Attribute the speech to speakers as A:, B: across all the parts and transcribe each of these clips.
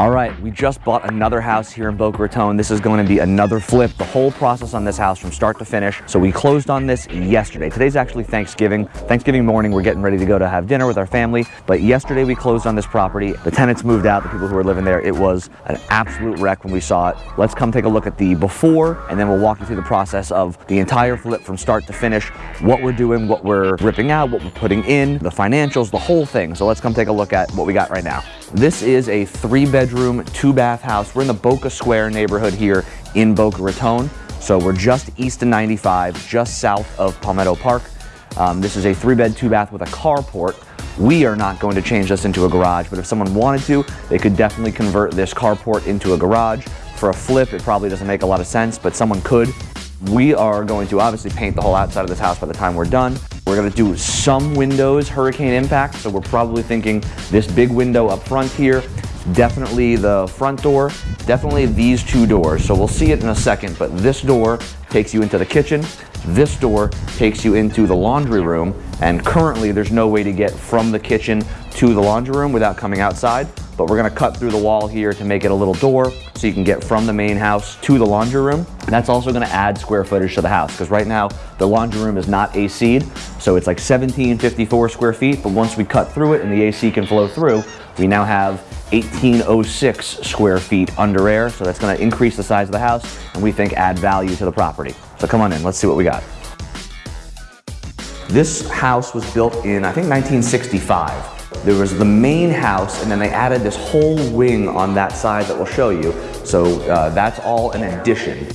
A: All right, we just bought another house here in Boca Raton. This is going to be another flip. The whole process on this house from start to finish. So we closed on this yesterday. Today's actually Thanksgiving. Thanksgiving morning, we're getting ready to go to have dinner with our family. But yesterday we closed on this property. The tenants moved out, the people who were living there. It was an absolute wreck when we saw it. Let's come take a look at the before, and then we'll walk you through the process of the entire flip from start to finish, what we're doing, what we're ripping out, what we're putting in, the financials, the whole thing. So let's come take a look at what we got right now. This is a three bedroom, two bath house. We're in the Boca Square neighborhood here in Boca Raton. So we're just east of 95, just south of Palmetto Park. Um, this is a three bed, two bath with a carport. We are not going to change this into a garage, but if someone wanted to, they could definitely convert this carport into a garage. For a flip, it probably doesn't make a lot of sense, but someone could. We are going to obviously paint the whole outside of this house by the time we're done. We're gonna do some windows hurricane impact, so we're probably thinking this big window up front here, definitely the front door, definitely these two doors. So we'll see it in a second, but this door takes you into the kitchen, this door takes you into the laundry room, and currently there's no way to get from the kitchen to the laundry room without coming outside but we're gonna cut through the wall here to make it a little door so you can get from the main house to the laundry room. And that's also gonna add square footage to the house because right now the laundry room is not AC'd, so it's like 1754 square feet, but once we cut through it and the AC can flow through, we now have 1806 square feet under air, so that's gonna increase the size of the house and we think add value to the property. So come on in, let's see what we got. This house was built in, I think 1965. There was the main house and then they added this whole wing on that side that we'll show you. So uh, that's all an addition.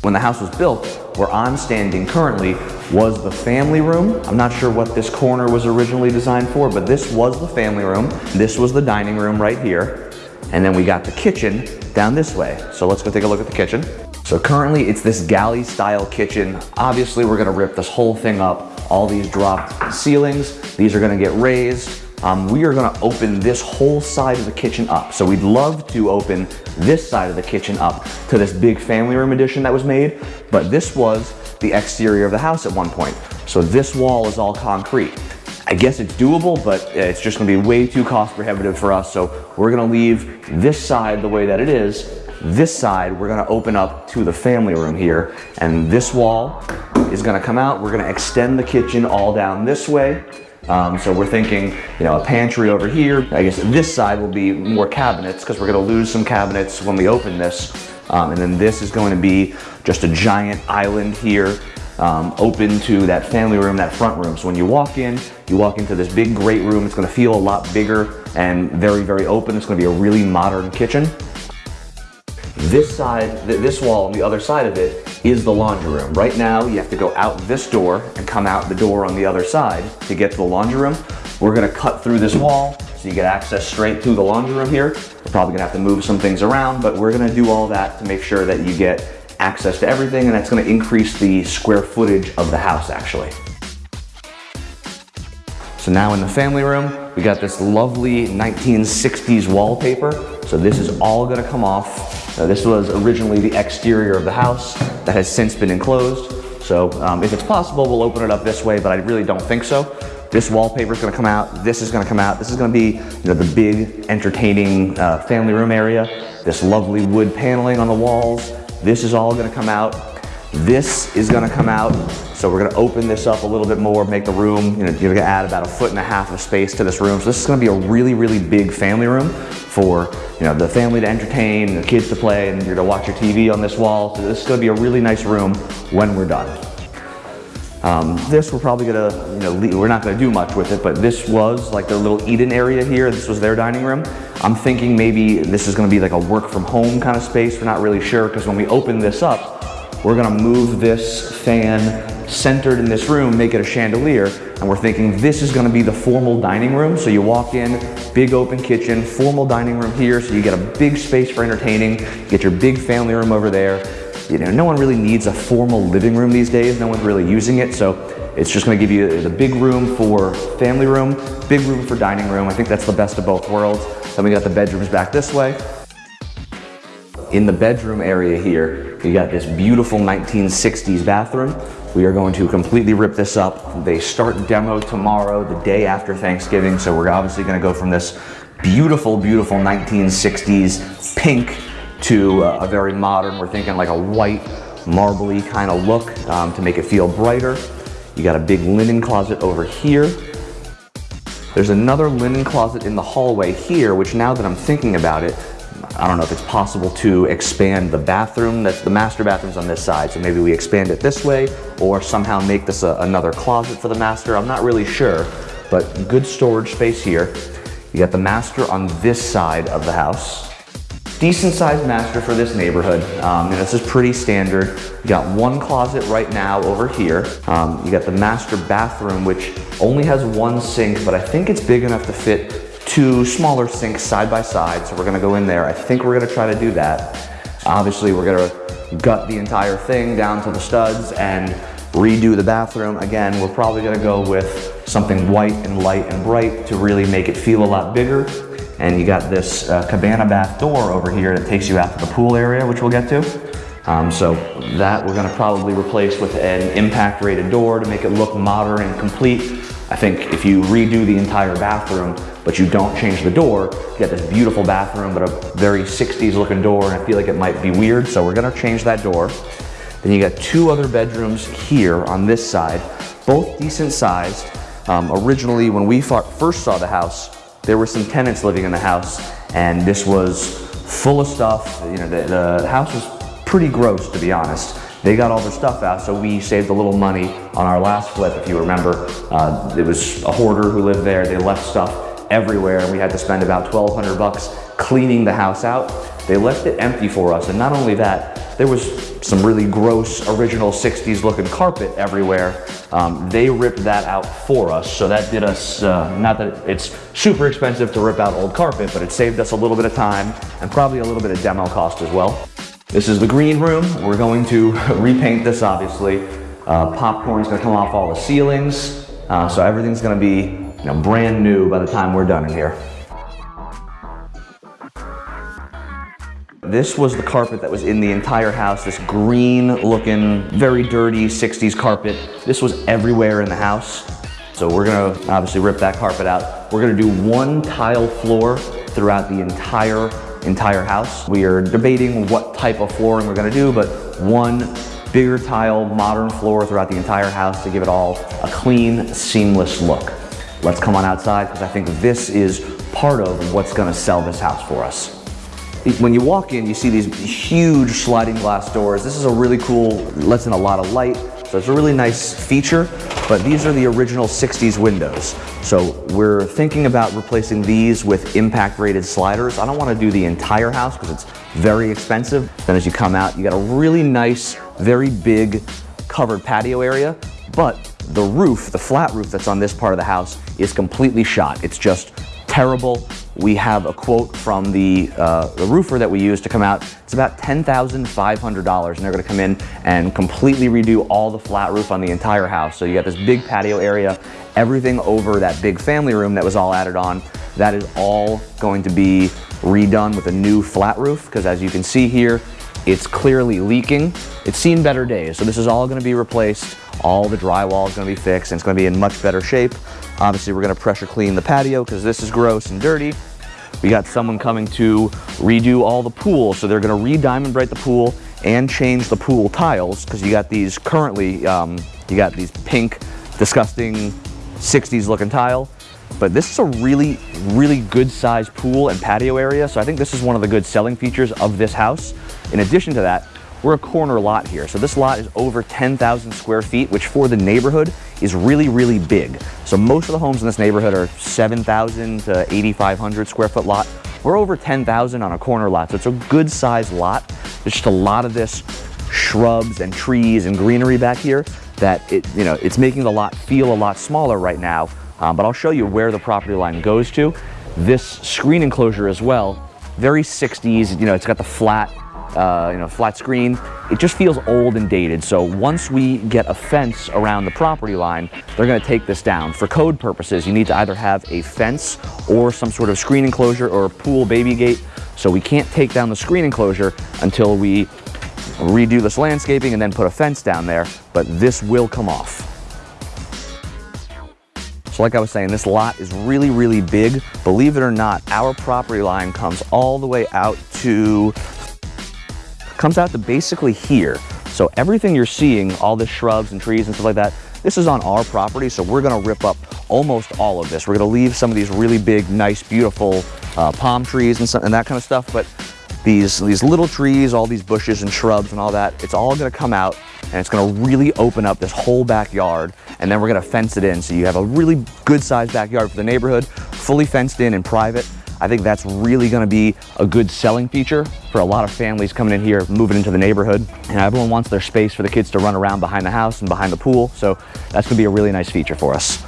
A: When the house was built, where I'm standing currently was the family room. I'm not sure what this corner was originally designed for, but this was the family room. This was the dining room right here. And then we got the kitchen down this way. So let's go take a look at the kitchen. So currently it's this galley style kitchen. Obviously we're gonna rip this whole thing up all these dropped ceilings. These are gonna get raised. Um, we are gonna open this whole side of the kitchen up. So we'd love to open this side of the kitchen up to this big family room addition that was made, but this was the exterior of the house at one point. So this wall is all concrete. I guess it's doable, but it's just gonna be way too cost prohibitive for us. So we're gonna leave this side the way that it is. This side, we're gonna open up to the family room here. And this wall is gonna come out. We're gonna extend the kitchen all down this way. Um, so we're thinking, you know, a pantry over here. I guess this side will be more cabinets because we're gonna lose some cabinets when we open this. Um, and then this is going to be just a giant island here um, open to that family room, that front room. So when you walk in, you walk into this big, great room. It's gonna feel a lot bigger and very, very open. It's gonna be a really modern kitchen. This side, this wall on the other side of it is the laundry room. Right now, you have to go out this door and come out the door on the other side to get to the laundry room. We're gonna cut through this wall so you get access straight to the laundry room here. We're probably gonna have to move some things around, but we're gonna do all that to make sure that you get access to everything and that's gonna increase the square footage of the house actually. So now in the family room, we got this lovely 1960s wallpaper. So this is all gonna come off this was originally the exterior of the house that has since been enclosed. So um, if it's possible, we'll open it up this way, but I really don't think so. This wallpaper is gonna come out, this is gonna come out, this is gonna be you know, the big entertaining uh, family room area, this lovely wood paneling on the walls, this is all gonna come out. This is gonna come out, so we're gonna open this up a little bit more, make the room, you know, you're gonna add about a foot and a half of space to this room. So this is gonna be a really, really big family room for you know, the family to entertain, the kids to play, and you're gonna watch your TV on this wall. So this is gonna be a really nice room when we're done. Um, this we're probably gonna, you know, we're not gonna do much with it, but this was like the little Eden area here. This was their dining room. I'm thinking maybe this is gonna be like a work from home kind of space. We're not really sure because when we open this up, we're gonna move this fan centered in this room, make it a chandelier, and we're thinking this is gonna be the formal dining room. So you walk in, big open kitchen, formal dining room here, so you get a big space for entertaining, get your big family room over there. You know, no one really needs a formal living room these days. No one's really using it, so it's just gonna give you the big room for family room, big room for dining room. I think that's the best of both worlds. Then we got the bedrooms back this way. In the bedroom area here, you got this beautiful 1960s bathroom. We are going to completely rip this up. They start demo tomorrow, the day after Thanksgiving. So we're obviously gonna go from this beautiful, beautiful 1960s pink to a very modern, we're thinking like a white, marbly kind of look um, to make it feel brighter. You got a big linen closet over here. There's another linen closet in the hallway here, which now that I'm thinking about it, I don't know if it's possible to expand the bathroom. That's the master bathroom's on this side, so maybe we expand it this way or somehow make this a, another closet for the master. I'm not really sure, but good storage space here. You got the master on this side of the house. Decent sized master for this neighborhood. Um, and this is pretty standard. You got one closet right now over here. Um, you got the master bathroom, which only has one sink, but I think it's big enough to fit two smaller sinks side by side. So we're gonna go in there. I think we're gonna try to do that. Obviously, we're gonna gut the entire thing down to the studs and redo the bathroom. Again, we're probably gonna go with something white and light and bright to really make it feel a lot bigger. And you got this uh, cabana bath door over here that takes you out to the pool area, which we'll get to. Um, so that we're gonna probably replace with an impact rated door to make it look modern and complete. I think if you redo the entire bathroom, but you don't change the door, you get this beautiful bathroom, but a very 60s looking door, and I feel like it might be weird, so we're gonna change that door. Then you got two other bedrooms here on this side, both decent sized. Um, originally, when we first saw the house, there were some tenants living in the house, and this was full of stuff. You know, the, the house was pretty gross, to be honest. They got all their stuff out, so we saved a little money on our last flip, if you remember. Uh, it was a hoarder who lived there. They left stuff everywhere, and we had to spend about 1,200 bucks cleaning the house out. They left it empty for us, and not only that, there was some really gross original 60s looking carpet everywhere. Um, they ripped that out for us, so that did us, uh, not that it's super expensive to rip out old carpet, but it saved us a little bit of time and probably a little bit of demo cost as well. This is the green room. We're going to repaint this obviously. Uh, popcorn's gonna come off all the ceilings, uh, so everything's gonna be you know, brand new by the time we're done in here. This was the carpet that was in the entire house, this green looking, very dirty 60s carpet. This was everywhere in the house. So we're gonna obviously rip that carpet out. We're gonna do one tile floor throughout the entire, entire house. We are debating what type of flooring we're gonna do, but one bigger tile, modern floor throughout the entire house to give it all a clean, seamless look. Let's come on outside because I think this is part of what's gonna sell this house for us. When you walk in, you see these huge sliding glass doors. This is a really cool, lets in a lot of light. So it's a really nice feature, but these are the original 60s windows. So we're thinking about replacing these with impact rated sliders. I don't wanna do the entire house because it's very expensive. Then as you come out, you got a really nice, very big covered patio area, but the roof, the flat roof that's on this part of the house is completely shot. It's just terrible. We have a quote from the, uh, the roofer that we use to come out. It's about $10,500 and they're gonna come in and completely redo all the flat roof on the entire house. So you got this big patio area, everything over that big family room that was all added on. That is all going to be redone with a new flat roof because as you can see here, it's clearly leaking. It's seen better days. So this is all gonna be replaced. All the drywall is gonna be fixed and it's gonna be in much better shape. Obviously, we're gonna pressure clean the patio because this is gross and dirty. We got someone coming to redo all the pool. So they're gonna re-Diamond Brite the pool and change the pool tiles because you got these currently, um, you got these pink, disgusting 60s looking tile. But this is a really, really good sized pool and patio area. So I think this is one of the good selling features of this house. In addition to that, we're a corner lot here. So this lot is over 10,000 square feet, which for the neighborhood is really, really big. So most of the homes in this neighborhood are 7,000 to 8,500 square foot lot. We're over 10,000 on a corner lot, so it's a good sized lot. There's just a lot of this shrubs and trees and greenery back here that it, you know, it's making the lot feel a lot smaller right now. Um, but I'll show you where the property line goes to. This screen enclosure as well, very 60s, you know, it's got the flat uh, you know, flat screen. It just feels old and dated. So once we get a fence around the property line, they're gonna take this down. For code purposes, you need to either have a fence or some sort of screen enclosure or a pool baby gate. So we can't take down the screen enclosure until we redo this landscaping and then put a fence down there, but this will come off. So like I was saying, this lot is really, really big. Believe it or not, our property line comes all the way out to, comes out to basically here. So everything you're seeing, all the shrubs and trees and stuff like that, this is on our property, so we're gonna rip up almost all of this. We're gonna leave some of these really big, nice, beautiful uh, palm trees and, and that kind of stuff, but these, these little trees, all these bushes and shrubs and all that, it's all gonna come out and it's gonna really open up this whole backyard and then we're gonna fence it in so you have a really good sized backyard for the neighborhood, fully fenced in and private. I think that's really gonna be a good selling feature for a lot of families coming in here, moving into the neighborhood. And everyone wants their space for the kids to run around behind the house and behind the pool. So that's gonna be a really nice feature for us.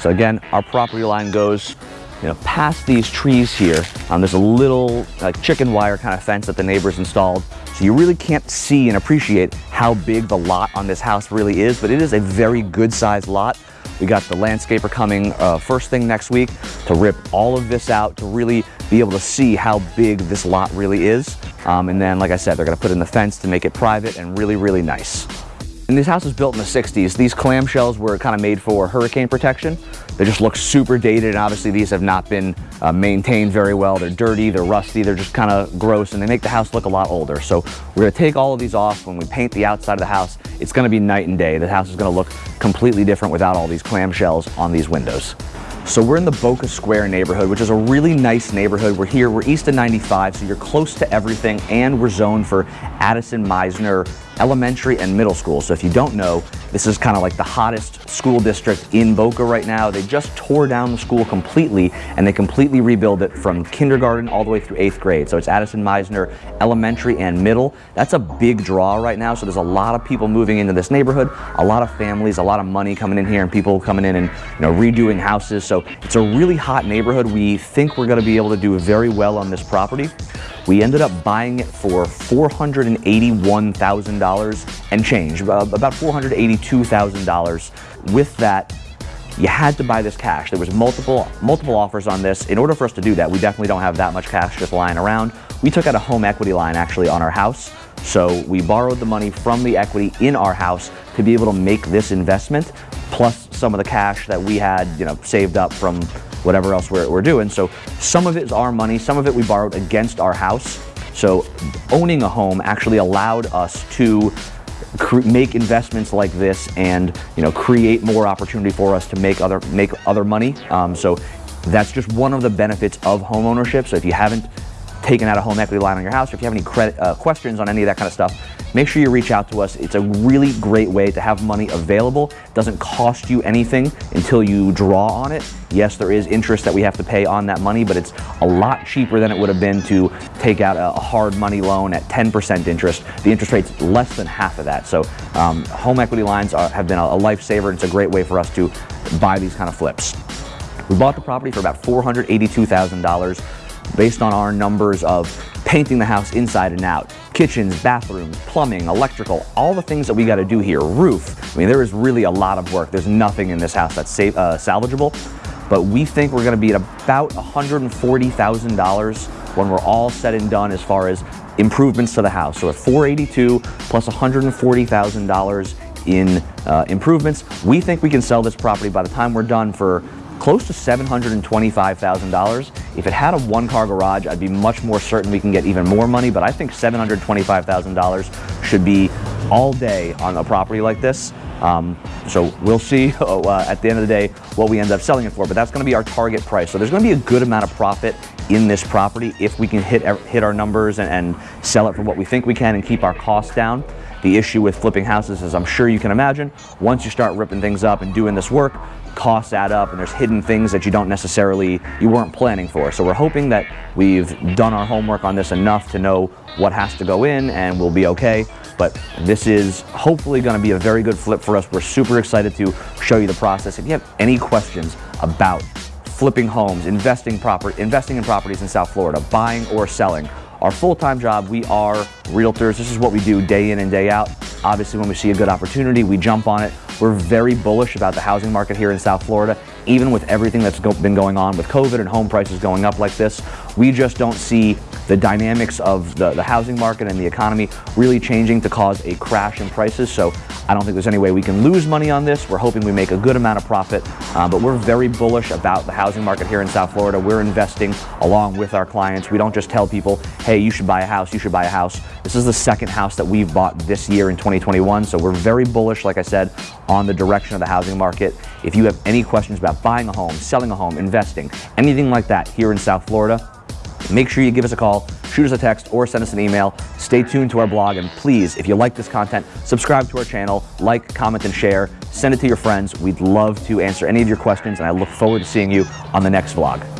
A: So again, our property line goes you know, past these trees here, um, there's a little like chicken wire kind of fence that the neighbors installed. So you really can't see and appreciate how big the lot on this house really is, but it is a very good sized lot. We got the landscaper coming uh, first thing next week to rip all of this out to really be able to see how big this lot really is. Um, and then, like I said, they're gonna put in the fence to make it private and really, really nice. And this house was built in the 60s, these clamshells were kind of made for hurricane protection. They just look super dated, and obviously these have not been uh, maintained very well. They're dirty, they're rusty, they're just kind of gross, and they make the house look a lot older. So we're gonna take all of these off. When we paint the outside of the house, it's gonna be night and day. The house is gonna look completely different without all these clamshells on these windows. So we're in the Boca Square neighborhood, which is a really nice neighborhood. We're here, we're east of 95, so you're close to everything, and we're zoned for Addison Mizner Elementary and Middle School. So if you don't know, this is kind of like the hottest school district in Boca right now. They just tore down the school completely, and they completely rebuilt it from kindergarten all the way through eighth grade. So it's Addison Mizner Elementary and Middle. That's a big draw right now, so there's a lot of people moving into this neighborhood, a lot of families, a lot of money coming in here, and people coming in and you know redoing houses. So it's a really hot neighborhood. We think we're gonna be able to do very well on this property. We ended up buying it for $481,000 and change, about $482,000. With that, you had to buy this cash. There was multiple multiple offers on this. In order for us to do that, we definitely don't have that much cash just lying around. We took out a home equity line actually on our house. So we borrowed the money from the equity in our house to be able to make this investment, plus some of the cash that we had, you know, saved up from whatever else we're, we're doing. So some of it is our money, some of it we borrowed against our house. So owning a home actually allowed us to make investments like this and you know create more opportunity for us to make other make other money. Um, so that's just one of the benefits of home ownership. So if you haven't taken out a home equity line on your house, or if you have any credit, uh, questions on any of that kind of stuff, make sure you reach out to us. It's a really great way to have money available. It doesn't cost you anything until you draw on it. Yes, there is interest that we have to pay on that money, but it's a lot cheaper than it would have been to take out a hard money loan at 10% interest. The interest rate's less than half of that. So um, home equity lines are, have been a, a lifesaver. It's a great way for us to buy these kind of flips. We bought the property for about $482,000 based on our numbers of painting the house inside and out, kitchens, bathrooms, plumbing, electrical, all the things that we got to do here, roof. I mean, there is really a lot of work. There's nothing in this house that's safe, uh, salvageable, but we think we're going to be at about $140,000 when we're all said and done as far as improvements to the house. So at 482 plus $140,000 in uh, improvements, we think we can sell this property by the time we're done for close to $725,000. If it had a one-car garage, I'd be much more certain we can get even more money, but I think $725,000 should be all day on a property like this. Um, so we'll see uh, at the end of the day what we end up selling it for, but that's going to be our target price. So there's going to be a good amount of profit in this property if we can hit, hit our numbers and, and sell it for what we think we can and keep our costs down. The issue with flipping houses is I'm sure you can imagine, once you start ripping things up and doing this work, costs add up and there's hidden things that you don't necessarily, you weren't planning for. So we're hoping that we've done our homework on this enough to know what has to go in and we'll be okay. But this is hopefully gonna be a very good flip for us. We're super excited to show you the process. If you have any questions about flipping homes, investing, proper, investing in properties in South Florida, buying or selling, our full-time job, we are realtors. This is what we do day in and day out. Obviously, when we see a good opportunity, we jump on it. We're very bullish about the housing market here in South Florida, even with everything that's go been going on with COVID and home prices going up like this. We just don't see the dynamics of the, the housing market and the economy really changing to cause a crash in prices. So I don't think there's any way we can lose money on this. We're hoping we make a good amount of profit, uh, but we're very bullish about the housing market here in South Florida. We're investing along with our clients. We don't just tell people, hey, you should buy a house, you should buy a house. This is the second house that we've bought this year in 2021. So we're very bullish, like I said, on the direction of the housing market. If you have any questions about buying a home, selling a home, investing, anything like that here in South Florida, make sure you give us a call, shoot us a text, or send us an email. Stay tuned to our blog, and please, if you like this content, subscribe to our channel, like, comment, and share. Send it to your friends. We'd love to answer any of your questions, and I look forward to seeing you on the next vlog.